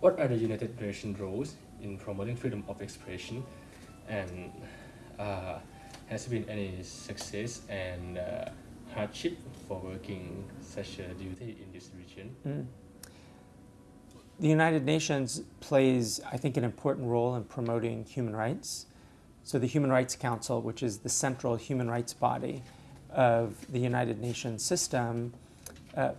what are the United Nations roles in promoting freedom of expression and uh, has been any success and uh, hardship for working such a duty in this region? Mm. The United Nations plays, I think, an important role in promoting human rights. So the Human Rights Council, which is the central human rights body of the United Nations system, uh,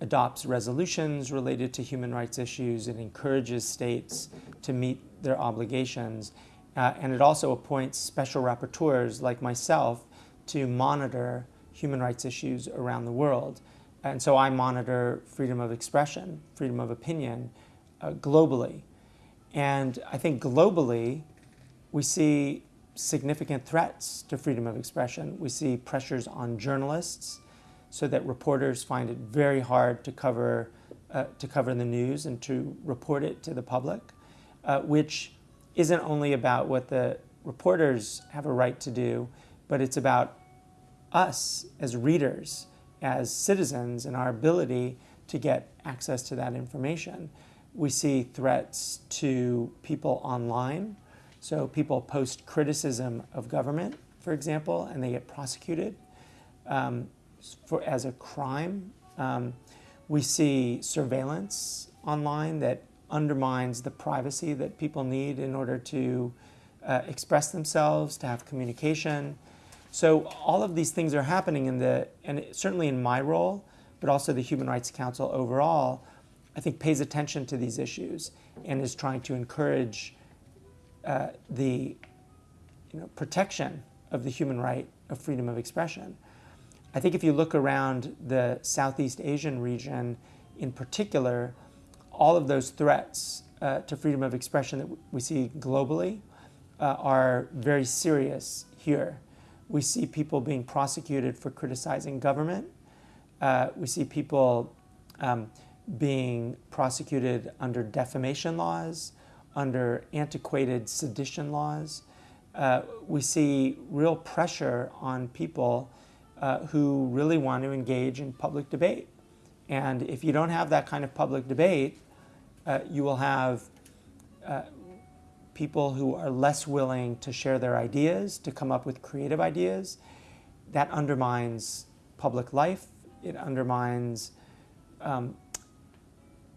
adopts resolutions related to human rights issues. It encourages states to meet their obligations. Uh, and it also appoints special rapporteurs like myself to monitor human rights issues around the world. And so I monitor freedom of expression, freedom of opinion uh, globally. And I think globally, we see significant threats to freedom of expression. We see pressures on journalists so that reporters find it very hard to cover, uh, to cover the news and to report it to the public, uh, which isn't only about what the reporters have a right to do, but it's about us as readers, as citizens, and our ability to get access to that information. We see threats to people online. So people post criticism of government, for example, and they get prosecuted um, for, as a crime. Um, we see surveillance online that undermines the privacy that people need in order to uh, express themselves, to have communication. So all of these things are happening in the, and certainly in my role, but also the Human Rights Council overall, I think pays attention to these issues and is trying to encourage uh, the you know, protection of the human right of freedom of expression. I think if you look around the Southeast Asian region in particular, all of those threats uh, to freedom of expression that we see globally uh, are very serious here. We see people being prosecuted for criticizing government. Uh, we see people um, being prosecuted under defamation laws, under antiquated sedition laws. Uh, we see real pressure on people uh, who really want to engage in public debate. And if you don't have that kind of public debate, uh, you will have uh, people who are less willing to share their ideas, to come up with creative ideas. That undermines public life. It undermines um,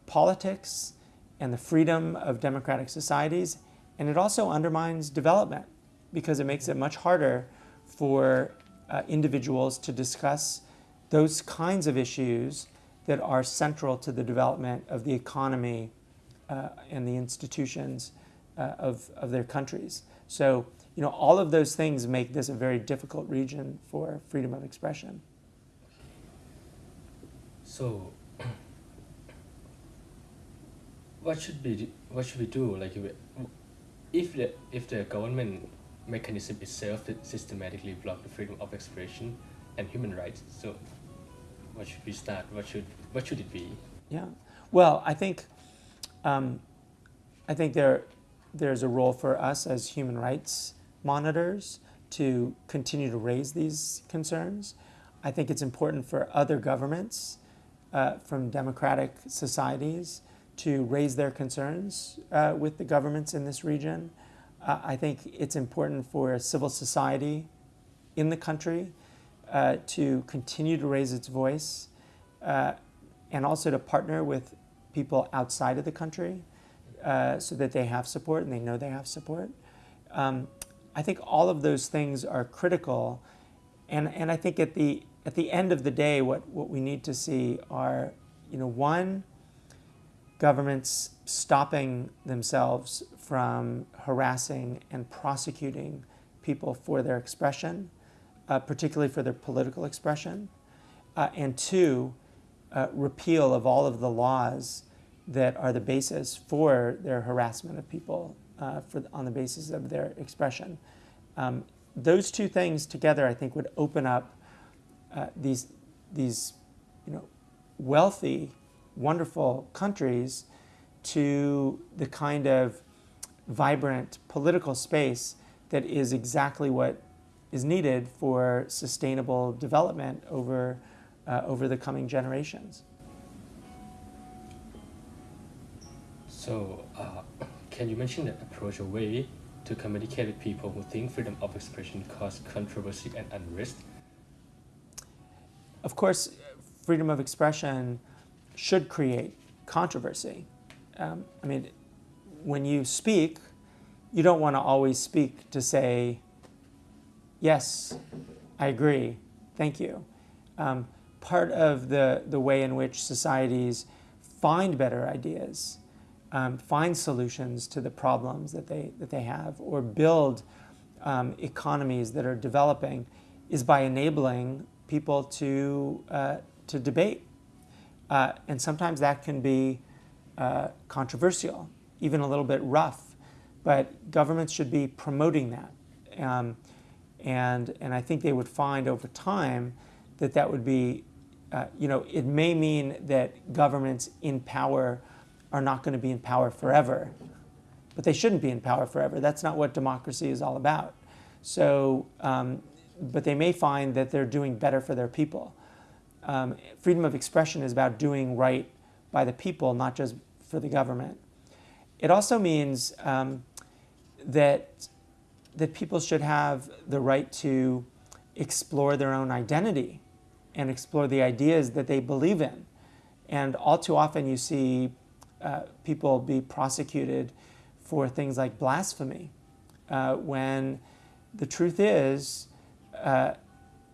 politics and the freedom of democratic societies. And it also undermines development because it makes it much harder for uh, individuals to discuss those kinds of issues that are central to the development of the economy uh, and the institutions uh, of, of their countries. So, you know, all of those things make this a very difficult region for freedom of expression. So, what should be what should we do? Like, if the if the government mechanism itself that systematically block the freedom of expression and human rights, so what should we start? What should what should it be? Yeah, well, I think um, I think there, there's a role for us as human rights monitors to continue to raise these concerns. I think it's important for other governments uh, from democratic societies to raise their concerns uh, with the governments in this region. Uh, I think it's important for civil society in the country uh, to continue to raise its voice uh, and also to partner with people outside of the country uh, so that they have support and they know they have support. Um, I think all of those things are critical. And, and I think at the, at the end of the day, what, what we need to see are, you know, one, governments stopping themselves from harassing and prosecuting people for their expression, uh, particularly for their political expression. Uh, and two, uh, repeal of all of the laws that are the basis for their harassment of people uh, for, on the basis of their expression. Um, those two things together, I think, would open up uh, these, these you know, wealthy, wonderful countries to the kind of vibrant political space that is exactly what is needed for sustainable development over uh, over the coming generations. So, uh, can you mention that approach or way to communicate with people who think freedom of expression causes controversy and unrest? Of course, freedom of expression should create controversy. Um, I mean, when you speak, you don't want to always speak to say, yes, I agree, thank you. Um, part of the, the way in which societies find better ideas, um, find solutions to the problems that they, that they have, or build um, economies that are developing is by enabling people to, uh, to debate. Uh, and sometimes that can be uh, controversial, even a little bit rough, but governments should be promoting that. Um, and, and I think they would find over time that that would be, uh, you know, it may mean that governments in power are not going to be in power forever, but they shouldn't be in power forever. That's not what democracy is all about. So, um, but they may find that they're doing better for their people. Um, freedom of expression is about doing right by the people, not just for the government. It also means um, that that people should have the right to explore their own identity and explore the ideas that they believe in. And all too often you see uh, people be prosecuted for things like blasphemy, uh, when the truth is uh,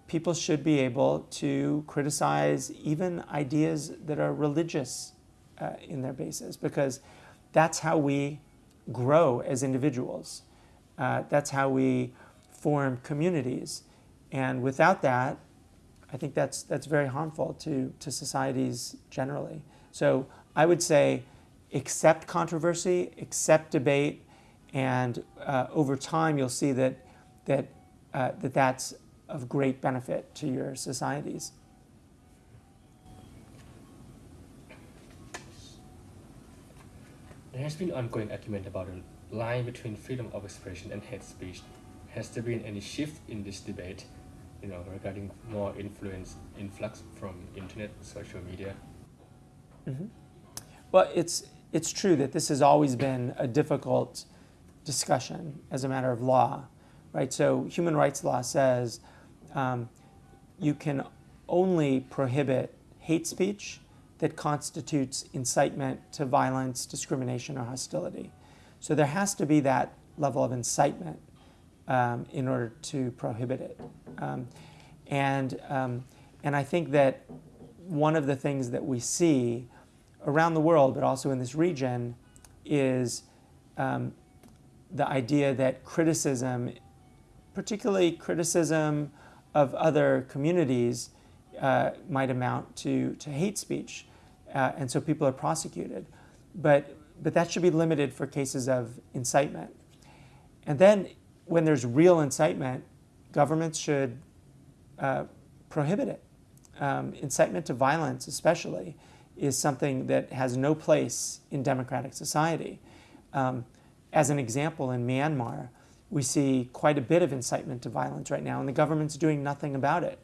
people should be able to criticize even ideas that are religious uh, in their basis, because that's how we grow as individuals. Uh, that's how we form communities. And without that, I think that's, that's very harmful to, to societies generally. So I would say accept controversy, accept debate, and uh, over time you'll see that, that, uh, that that's of great benefit to your societies. There has been ongoing argument about the line between freedom of expression and hate speech. Has there been any shift in this debate, you know, regarding more influence, influx from internet, social media? Mm -hmm. Well, it's it's true that this has always been a difficult discussion as a matter of law, right? So human rights law says um, you can only prohibit hate speech that constitutes incitement to violence, discrimination, or hostility. So there has to be that level of incitement um, in order to prohibit it. Um, and, um, and I think that one of the things that we see around the world, but also in this region, is um, the idea that criticism, particularly criticism of other communities, uh, might amount to, to hate speech. Uh, and so people are prosecuted. But, but that should be limited for cases of incitement. And then when there's real incitement, governments should uh, prohibit it. Um, incitement to violence, especially, is something that has no place in democratic society. Um, as an example, in Myanmar, we see quite a bit of incitement to violence right now, and the government's doing nothing about it.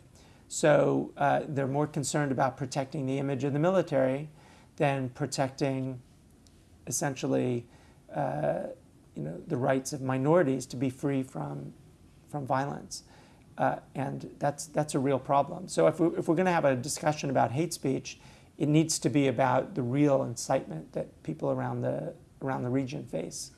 So uh, they're more concerned about protecting the image of the military than protecting, essentially, uh, you know, the rights of minorities to be free from, from violence. Uh, and that's, that's a real problem. So if, we, if we're going to have a discussion about hate speech, it needs to be about the real incitement that people around the, around the region face.